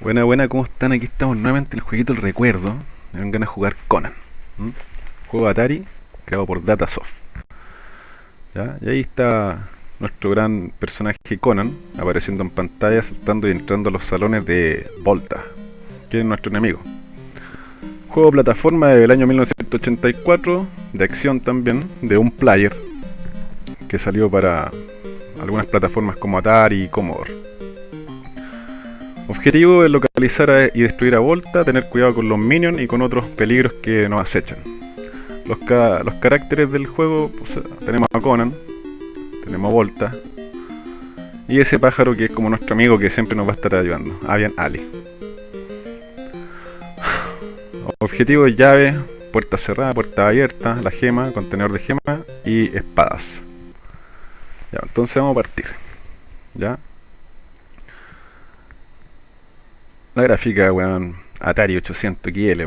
Buena, buena, ¿cómo están? Aquí estamos nuevamente en el jueguito El Recuerdo. Me dan ganas de jugar Conan. Juego Atari, creado por Datasoft. ¿Ya? Y ahí está nuestro gran personaje Conan, apareciendo en pantalla, saltando y entrando a los salones de Volta, que es nuestro enemigo. Juego plataforma del año 1984, de acción también, de un player, que salió para algunas plataformas como Atari y Commodore. Objetivo es localizar y destruir a Volta, tener cuidado con los minions y con otros peligros que nos acechan. Los, ca- los caracteres del juego, tenemos a Conan, tenemos a Volta, y ese pájaro que es como nuestro amigo que siempre nos va a estar ayudando, Avian Ali. Objetivo llave, puerta cerrada, puerta abierta, la gema, contenedor de gema y espadas. Entonces vamos a partir. ¿Ya? La gráfica, weón, Atari 800 XL.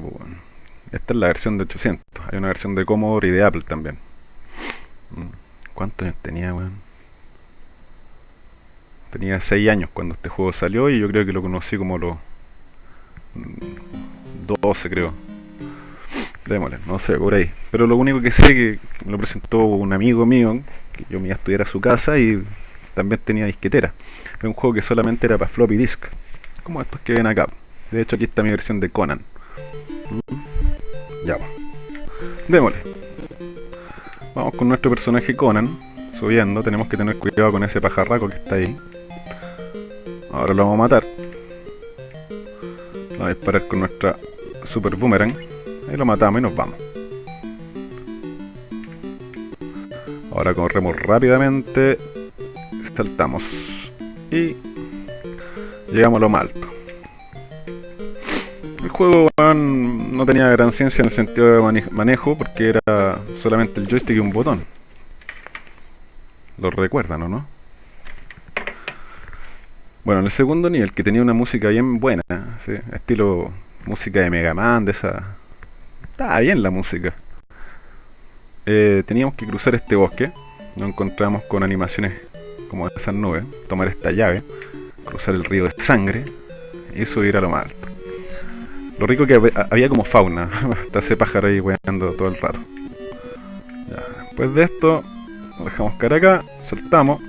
Esta es la versión de 800. Hay una versión de Commodore y de Apple también. Mm. ¿Cuántos años tenía, weón? Tenía 6 años cuando este juego salió y yo creo que lo conocí como los mm, 12, creo. Démosle, no sé, por ahí. Pero lo único que sé que me lo presentó un amigo mío, que yo me iba a estudiar a su casa y también tenía disquetera. Era un juego que solamente era para floppy disk, como estos que ven acá. De hecho, aquí está mi versión de Conan. Mm. Ya, va. Démosle. Vamos con nuestro personaje Conan, subiendo. Tenemos que tener cuidado con ese pajarraco que está ahí. Ahora lo vamos a matar. Vamos a disparar con nuestra super boomerang. Ahí lo matamos y nos vamos. Ahora corremos rápidamente. Saltamos. Y llegamos a lo más alto. El juego no tenía gran ciencia en el sentido de mane- manejo porque era solamente el joystick y un botón. Lo recuerdan, ¿o no? Bueno, en el segundo nivel, que tenía una música bien buena, estilo música de Mega Man, de esa... Estaba bien la música. Eh, teníamos que cruzar este bosque, nos encontramos con animaciones como esas nubes, tomar esta llave, cruzar el río de sangre y subir a lo más alto. Lo rico que hab- había como fauna, hasta ese pájaro ahí weando todo el rato. Después de esto, lo dejamos cara acá, saltamos,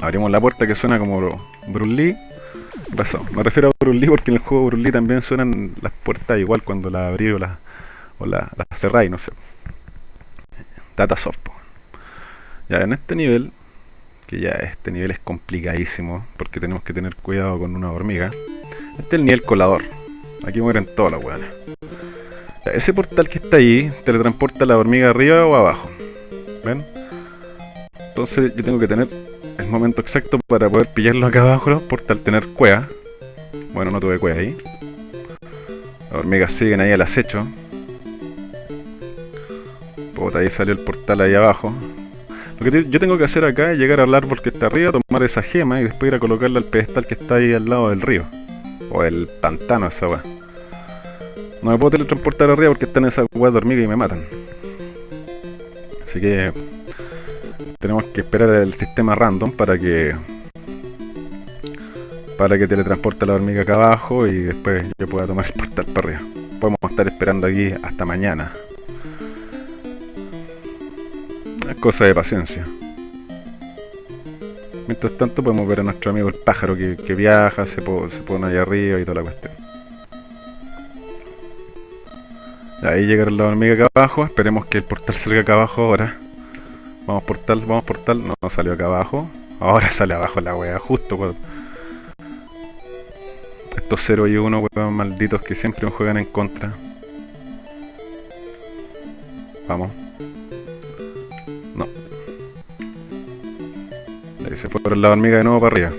abrimos la puerta que suena como Bruce Lee. ¿Qué? Me refiero a Bruce Lee porque en el juego Bruce Lee también suenan las puertas igual cuando las abrí o las o la, las cerráis, no sé. Datasoft. po. Ya en este nivel, que ya este nivel es complicadísimo porque tenemos que tener cuidado con una hormiga. Este es el nivel colador. Aquí mueren todas las. Ya, ese portal que está ahí teletransporta a la hormiga arriba o abajo. ¿Ven? Entonces yo tengo que tener el momento exacto para poder pillarlo acá abajo por tal tener cueva. Bueno, no tuve cueva ahí. Las hormigas siguen ahí al acecho. Puta, ahí salió el portal ahí abajo. Lo que yo tengo que hacer acá es llegar al árbol que está arriba, tomar esa gema y después ir a colocarla al pedestal que está ahí al lado del río. O el pantano, esa weá. No me puedo teletransportar arriba porque están esas weas de hormiga y me matan. Así que tenemos que esperar el sistema random para que para que teletransporte la hormiga acá abajo y después yo pueda tomar el portal para arriba. Podemos estar esperando aquí hasta mañana. Es cosa de paciencia. Mientras tanto podemos ver a nuestro amigo el pájaro que, viaja, se, po- se pone ahí arriba y toda la cuestión. Ahí llegaron la hormiga acá abajo, esperemos que el portal salga acá abajo ahora. Vamos portal, vamos portal, no, no salió acá abajo. Ahora sale abajo la wea, justo cuando... Estos 0 y 1 weón malditos que siempre me juegan en contra. Vamos. Se fueron la hormiga de nuevo para arriba.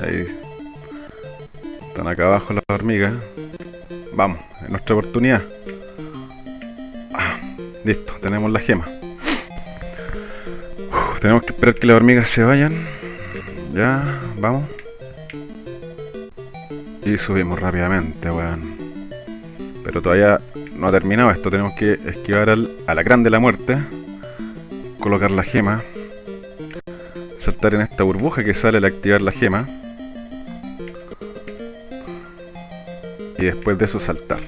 Ahí. Están acá abajo las hormigas. Vamos, es nuestra oportunidad. Ah, listo, tenemos la gema. Tenemos que esperar que las hormigas se vayan. Ya, vamos. Y subimos rápidamente, weón. Pero todavía no ha terminado esto. Tenemos que esquivar al alacrán de la muerte. Colocar la gema. saltar en esta burbuja que sale al activar la gema. Y después de eso saltar.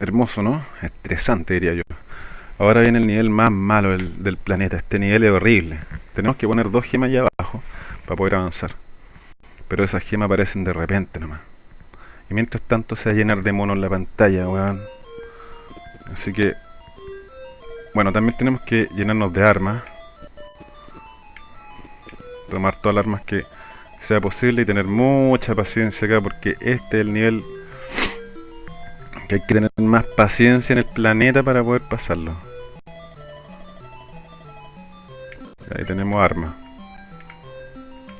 Hermoso, ¿no? Estresante, diría yo. Ahora viene el nivel más malo del, del planeta. Este nivel es horrible. Tenemos que poner dos gemas allá abajo para poder avanzar. Pero esas gemas aparecen de repente nomás. Y mientras tanto se va a llenar de monos la pantalla, weón. Así que... Bueno, también tenemos que llenarnos de armas. Tomar todas las armas que sea posible y tener mucha paciencia acá porque este es el nivel que hay que tener más paciencia en el planeta para poder pasarlo. Ahí tenemos armas.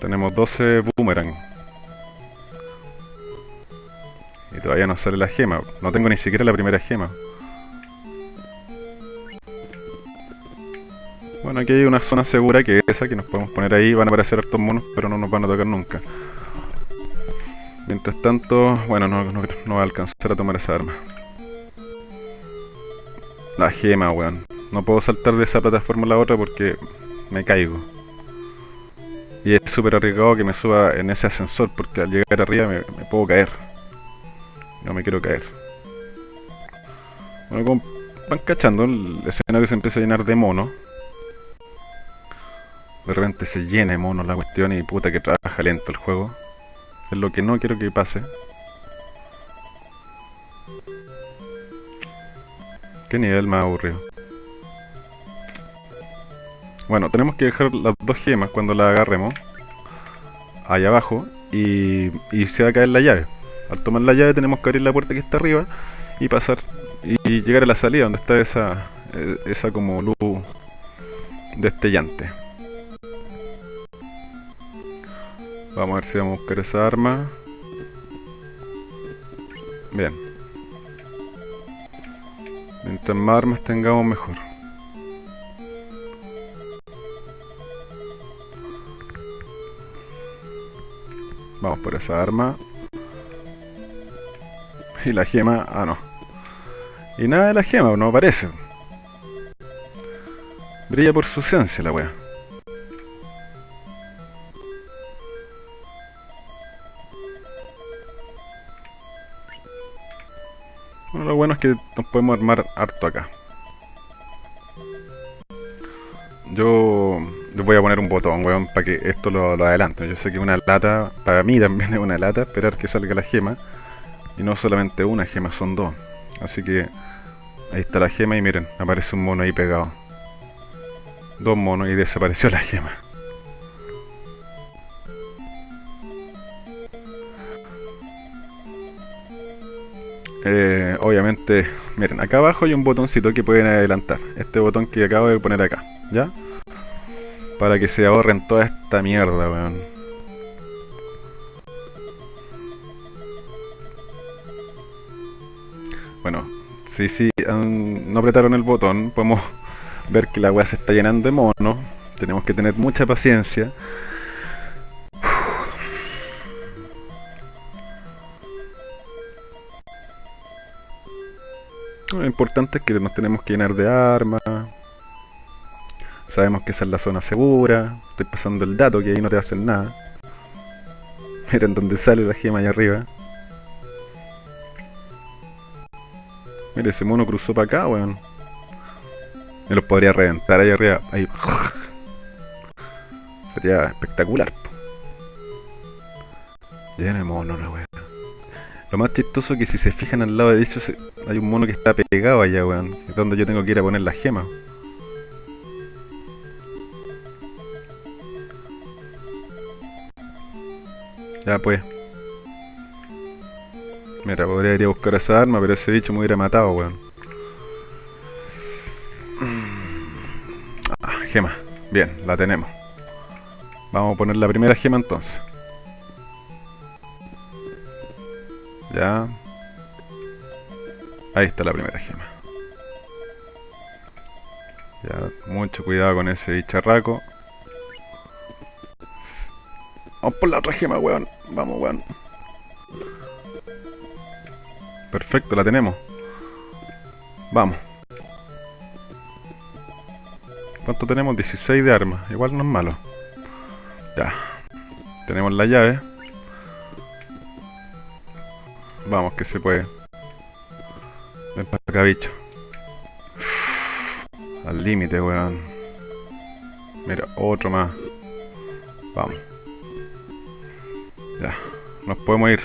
Tenemos 12 boomerang. Y todavía no sale la gema. No tengo ni siquiera la primera gema. Bueno, aquí hay una zona segura que es esa, que nos podemos poner ahí. Van a aparecer hartos monos, pero no nos van a tocar nunca. Mientras tanto, bueno, no, no, no va a alcanzar a tomar esa arma. La gema, weón. No puedo saltar de esa plataforma a la otra porque me caigo. Y es súper arriesgado que me suba en ese ascensor porque al llegar arriba me, puedo caer. No me quiero caer. Bueno, como van cachando, el escenario se empieza a llenar de monos. De repente se llena de monos la cuestión y puta que trabaja lento el juego. Es lo que no quiero que pase. Qué nivel más aburrido. Bueno, tenemos que dejar las dos gemas cuando las agarremos. Allá abajo. Y, y se va a caer la llave. Al tomar la llave tenemos que abrir la puerta que está arriba. Y pasar. Y, llegar a la salida donde está esa, eh, esa como luz destellante. Vamos a ver si vamos a buscar esa arma. Bien. Mientras más armas tengamos mejor. Vamos por esa arma. Y la gema... Ah, no. Y nada de la gema, no aparece. Brilla por su esencia la wea. Bueno, lo bueno es que nos podemos armar harto acá. Yo les voy a poner un botón, weón, para que esto lo, lo. Yo sé que una lata, para mí también es una lata, esperar que salga la gema. Y no solamente una gema, son dos. Así que ahí está la gema y miren, aparece un mono ahí pegado. Dos monos y desapareció la gema. Eh, obviamente, miren, acá abajo hay un botoncito que pueden adelantar. Este botón que acabo de poner acá, ¿ya? Para que se ahorren toda esta mierda, weón. Bueno, si sí, no apretaron el botón, podemos ver que la weá se está llenando de mono. Tenemos que tener mucha paciencia. Lo importante es que nos tenemos que llenar de armas. Sabemos que esa es la zona segura. Estoy pasando el dato que ahí no te hacen nada. Miren donde sale la gema allá arriba. Mira, ese mono cruzó para acá, weón. Me los podría reventar ahí arriba. Ahí. Sería espectacular. Lleno de mono la weón. Lo más chistoso es que si se fijan al lado de hecho hay un mono que está pegado allá, weón. Es donde yo tengo que ir a poner la gema. Ya pues. Mira, podría ir a buscar esa arma, pero ese bicho me hubiera matado, weón. Ah, gema. Bien, la tenemos. Vamos a poner la primera gema entonces. Ya. Ahí está la primera gema. Ya, mucho cuidado con ese bicharraco. Vamos por la otra gema, weón. Vamos, weón. Perfecto, la tenemos. Vamos. ¿Cuánto tenemos? 16 de armas. Igual no es malo. Ya. Tenemos la llave. Vamos, que se puede. Ven para acá, bicho. Al límite, weón. Mira, otro más. Vamos. Ya. Nos podemos ir.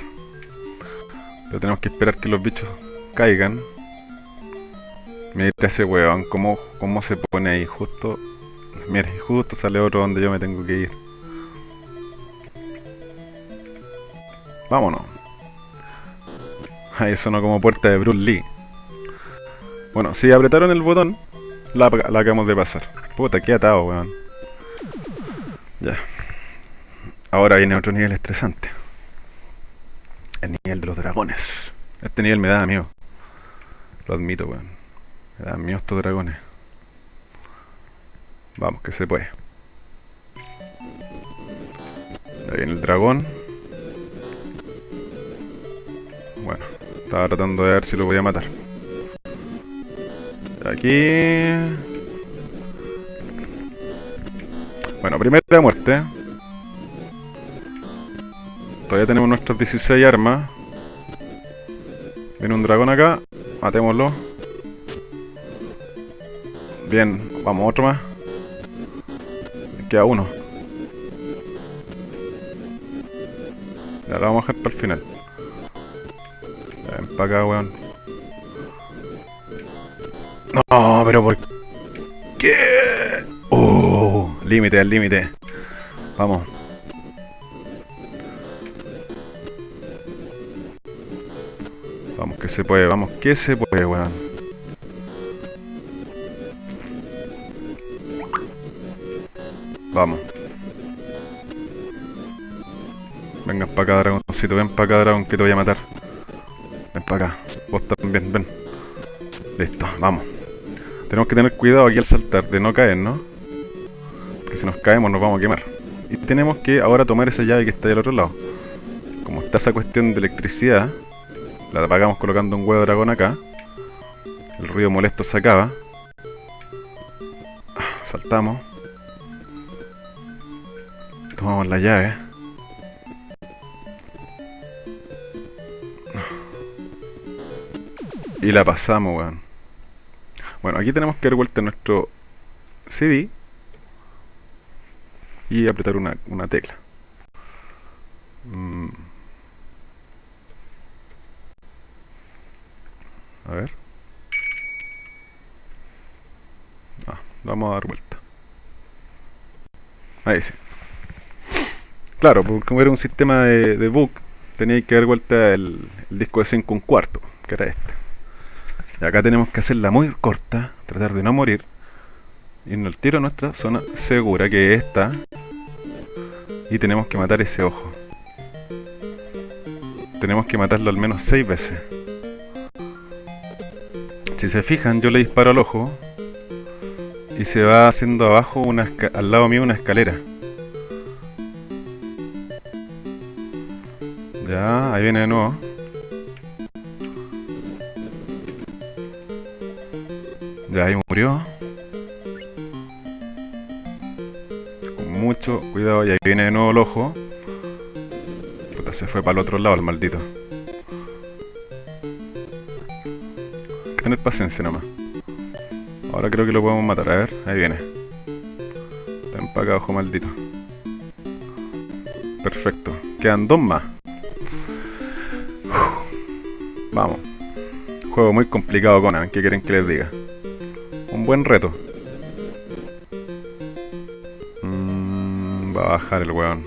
Pero tenemos que esperar que los bichos caigan. Mira ese weón, cómo, cómo se pone ahí, justo... Mira, justo sale otro donde yo me tengo que ir. Vámonos. Ahí sonó como puerta de Bruce Lee. Bueno, si apretaron el botón, la, la acabamos de pasar. Puta, qué atado, weón. Ya. Ahora viene otro nivel estresante. El nivel de los dragones. Este nivel me da amigo. Lo admito, weón. Me dan miedo estos dragones. Vamos, que se puede. Ahí viene el dragón. Bueno, estaba tratando de ver si lo voy a matar. Aquí... Bueno, primera muerte. Todavía tenemos nuestras 16 armas. Viene un dragón acá. Matémoslo. Bien, vamos, otro más. Queda uno. Ya lo vamos a dejar para el final. Ven para acá, weón. No, pero ¿por qué? Oh, límite, al límite. Vamos. Vamos, que se puede, vamos, que se puede, weón. Vamos. Venga para acá, dragoncito, ven para acá, dragón, que te voy a matar. Ven para acá. Vos también, ven. Listo, vamos. Tenemos que tener cuidado aquí al saltar, de no caer, ¿no? Porque si nos caemos nos vamos a quemar. Y tenemos que ahora tomar esa llave que está del otro lado. Como está esa cuestión de electricidad, la apagamos colocando un huevo de dragón acá. El ruido molesto se acaba. Saltamos. Tomamos la llave. Y la pasamos, weón. Bueno, aquí tenemos que dar vuelta nuestro CD y apretar una, una tecla. Mm. A ver. Ah, vamos a dar vuelta. Ahí sí. Claro, porque como era un sistema de, de book, tenía que dar vuelta el, disco de 5 un cuarto, que era este. Y acá tenemos que hacerla muy corta, tratar de no morir. Irnos al tiro a nuestra zona segura, que es esta. Y tenemos que matar ese ojo. Tenemos que matarlo al menos 6 veces. Si se fijan, yo le disparo al ojo. Y se va haciendo abajo, una al lado mío, una escalera. Ya, ahí viene de nuevo. Ya ahí murió. Con mucho cuidado, y ahí viene de nuevo el ojo. Puta, se fue para el otro lado el maldito. Tener paciencia nomás. Ahora creo que lo podemos matar, a ver, ahí viene. Está acá, ojo maldito. Perfecto. Quedan dos más. Vamos. Juego muy complicado, Conan. ¿Qué quieren que les diga? Un buen reto. Mm, va a bajar el weón.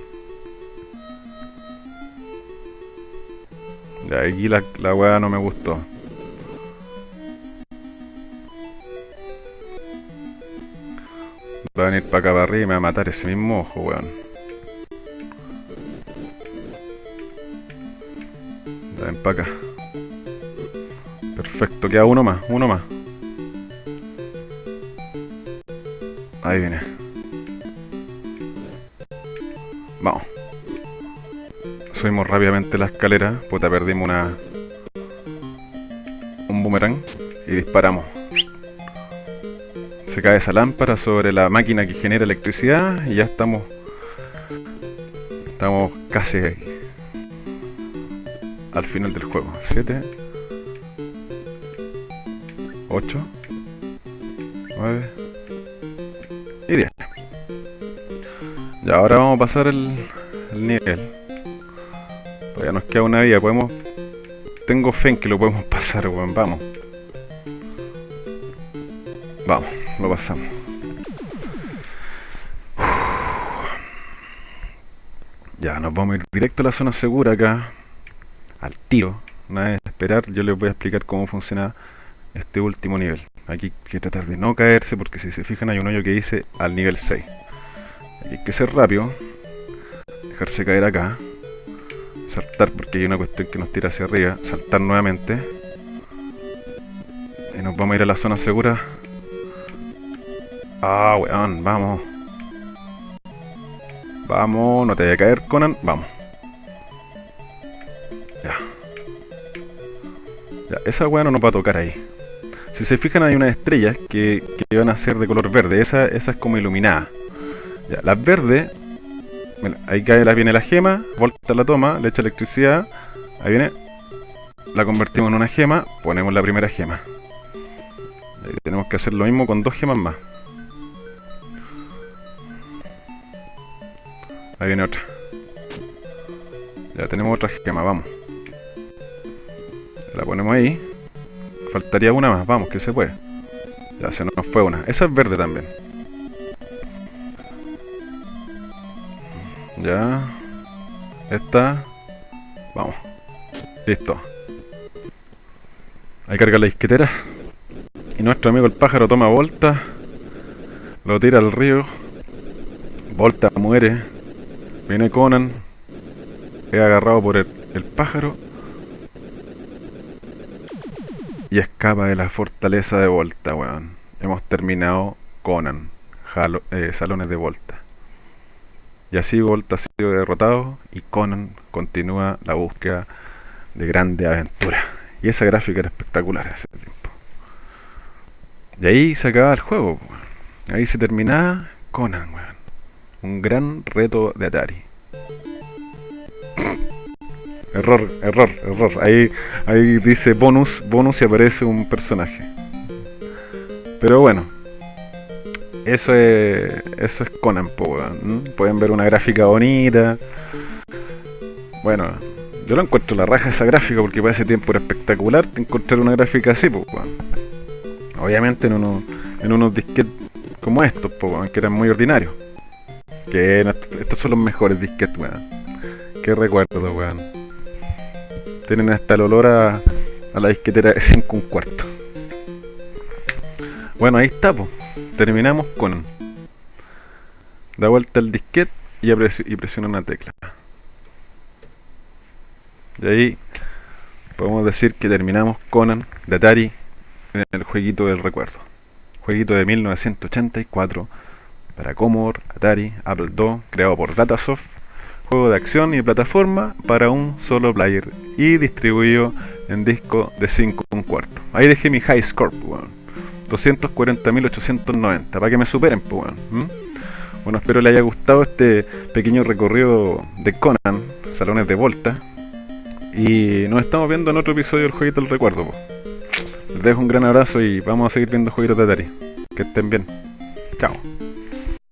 Ya, aquí la, la weá no me gustó. Va a venir para acá para arriba y me va a matar ese mismo ojo, weón. Ven para acá. Perfecto, queda uno más, uno más. Ahí viene. Vamos. Subimos rápidamente la escalera. Puta, perdimos una... Un boomerang. Y disparamos. Se cae esa lámpara sobre la máquina que genera electricidad y ya estamos estamos casi al final del juego. 7 8 9 y 10. Ya ahora vamos a pasar el, el nivel. Todavía nos queda una vida, podemos tengo fe en que lo podemos pasar, weón, vamos. Vamos, lo pasamos. Ya, nos vamos a ir directo a la zona segura acá. Al tiro. Nada de esperar, yo les voy a explicar cómo funciona este último nivel. Aquí hay que tratar de no caerse porque si se fijan hay un hoyo que dice al nivel 6. Aquí hay que ser rápido. Dejarse caer acá. Saltar porque hay una cuestión que nos tira hacia arriba. Saltar nuevamente. Y nos vamos a ir a la zona segura. Ah, weón, vamos. Vamos, no te vaya a caer, Conan. Vamos. Ya. Ya, esa weá no nos va a tocar ahí. Si se fijan hay unas estrellas que, que van a ser de color verde. Esa, es como iluminada. Ya, las verdes... ahí cae, la, viene la gema, volta la toma, le echa electricidad. Ahí viene. La convertimos en una gema, ponemos la primera gema. Ahí tenemos que hacer lo mismo con dos gemas más. Ahí viene otra. Ya tenemos otra gema, vamos. La ponemos ahí. Faltaría una más, vamos, que se puede. Ya se nos fue una. Esa es verde también. Ya. Esta. Vamos. Listo. Ahí carga la disquetera. Y nuestro amigo el pájaro toma volta. Lo tira al río. Volta muere. Viene Conan, es agarrado por el, pájaro y escapa de la fortaleza de Volta, weón. Hemos terminado Conan, eh, salones de Volta. Y así Volta ha sido derrotado y Conan continúa la búsqueda de grande aventura. Y esa gráfica era espectacular ese tiempo. Y ahí se acaba el juego, Ahí se terminaba Conan, weón. Un gran reto de Atari. Error, error, error. Ahí, ahí dice bonus, bonus y aparece un personaje. Pero bueno. Eso es, eso es Conan, Pueden ver una gráfica bonita. Bueno, yo lo encuentro la raja esa gráfica porque para ese tiempo era espectacular encontrar una gráfica así, pues, Obviamente en, uno, en unos disquetes como estos, pues, que eran muy ordinarios. Que estos son los mejores disquetes, weón. Qué recuerdo, weón. Tienen hasta el olor a, la disquetera de 5 un cuarto. Bueno, ahí está. Terminamos con... Da vuelta el disquete y, y presiona una tecla. Y ahí podemos decir que terminamos Conan de Atari en el jueguito del recuerdo. Jueguito de 1984 para Commodore, Atari, Apple II, creado por Datasoft, juego de acción y plataforma para un solo player y distribuido en disco de 5 un cuarto. Ahí dejé mi high score, pues, 240.890, para que me superen, pues, Bueno, espero les haya gustado este pequeño recorrido de Conan, salones de volta. Y nos estamos viendo en otro episodio del Jueguito del Recuerdo. Pues. Les dejo un gran abrazo y vamos a seguir viendo jueguitos de Atari. Que estén bien. Chao.